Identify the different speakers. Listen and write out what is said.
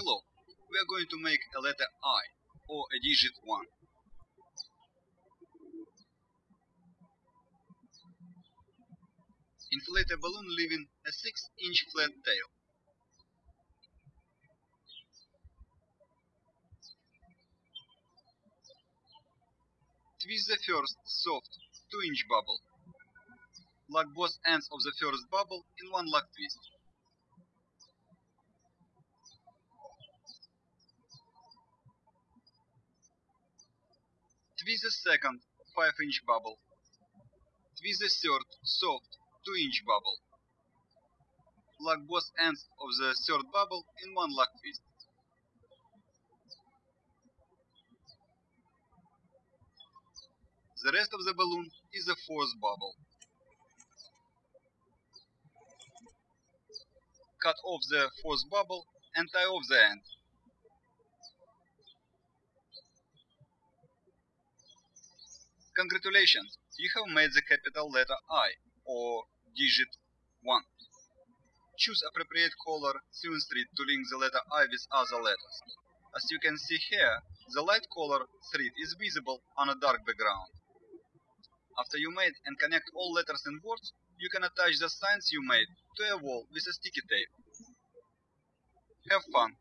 Speaker 1: Hello, we are going to make a letter I, or a digit 1. Inflate a balloon leaving a 6-inch flat tail. Twist the first soft 2-inch bubble. Lock both ends of the first bubble in one lock twist. Twist the second 5-inch bubble. Twist the third soft 2-inch bubble. Lock both ends of the third bubble in one lock twist. The rest of the balloon is the fourth bubble. Cut off the fourth bubble and tie off the end. Congratulations, you have made the capital letter I, or digit 1. Choose appropriate color thread to link the letter I with other letters. As you can see here, the light color thread is visible on a dark background. After you made and connect all letters and words, you can attach the signs you made to a wall with a sticky tape. Have fun!